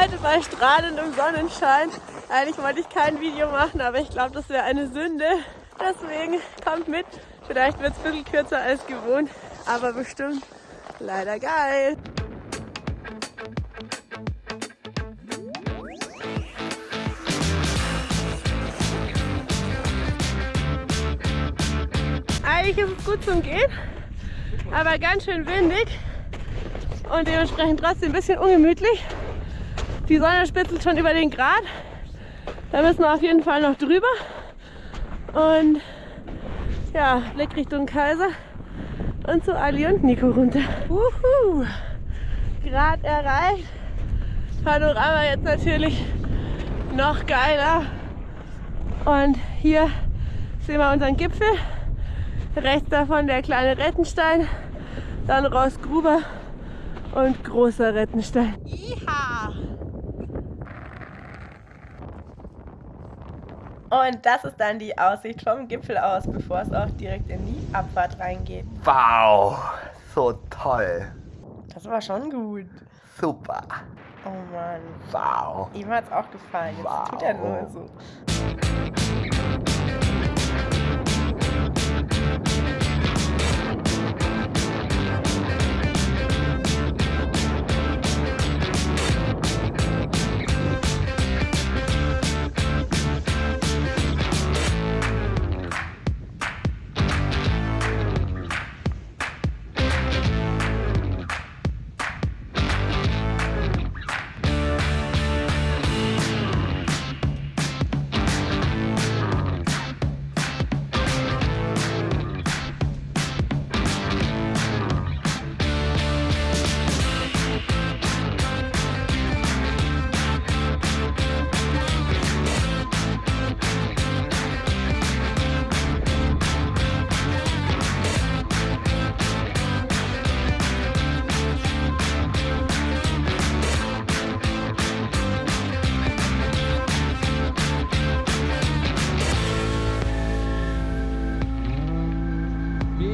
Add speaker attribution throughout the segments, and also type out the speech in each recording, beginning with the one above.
Speaker 1: heute bei strahlendem Sonnenschein. Eigentlich wollte ich kein Video machen, aber ich glaube, das wäre eine Sünde. Deswegen kommt mit. Vielleicht wird es ein bisschen kürzer als gewohnt, aber bestimmt leider geil. Eigentlich ist es gut zum Gehen, aber ganz schön windig und dementsprechend trotzdem ein bisschen ungemütlich. Die Sonne spitzelt schon über den Grad. Da müssen wir auf jeden Fall noch drüber. Und ja, Blick Richtung Kaiser und zu Ali und Nico runter. Uhu, Grad erreicht. Panorama jetzt natürlich noch geiler. Und hier sehen wir unseren Gipfel. Rechts davon der kleine Rettenstein, dann Rossgruber und großer Rettenstein. Iha! Und das ist dann die Aussicht vom Gipfel aus, bevor es auch direkt in die Abfahrt reingeht.
Speaker 2: Wow, so toll.
Speaker 1: Das war schon gut.
Speaker 2: Super.
Speaker 1: Oh Mann.
Speaker 2: Wow.
Speaker 1: Ihm hat es auch gefallen. Jetzt
Speaker 2: Wow.
Speaker 1: tut er nur so.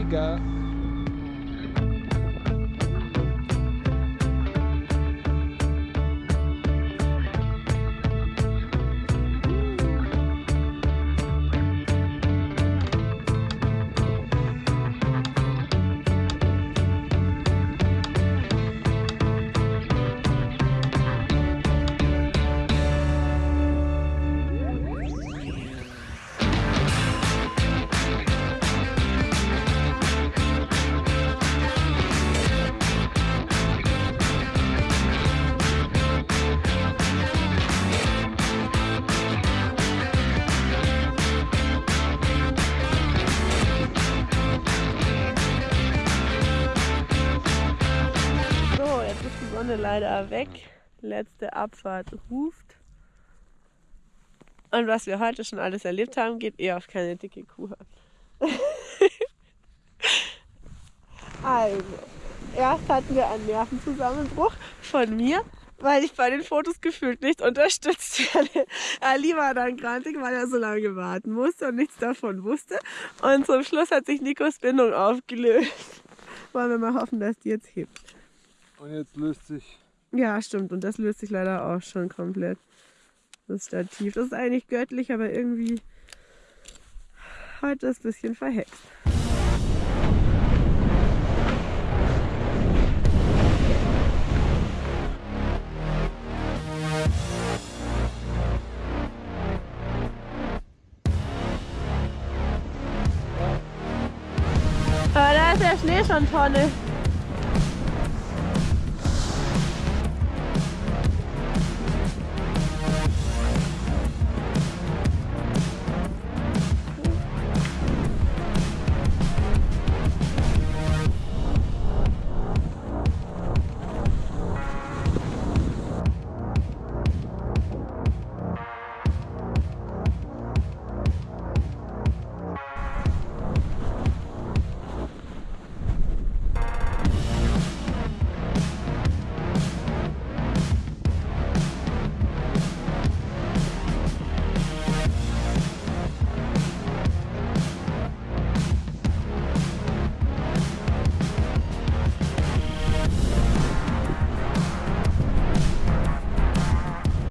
Speaker 1: Rica leider weg. Letzte Abfahrt ruft. Und was wir heute schon alles erlebt haben, geht eher auf keine dicke Kuh also, erst hatten wir einen Nervenzusammenbruch von mir, weil ich bei den Fotos gefühlt nicht unterstützt werde. Ali war dann grantig, weil er so lange warten musste und nichts davon wusste. Und zum Schluss hat sich Nikos Bindung aufgelöst. Wollen wir mal hoffen, dass die jetzt hebt.
Speaker 3: Und jetzt löst sich.
Speaker 1: Ja, stimmt. Und das löst sich leider auch schon komplett. Das Stativ. Das ist eigentlich göttlich, aber irgendwie heute ist ein bisschen verhext. Aber da ist der Schnee schon Tonne.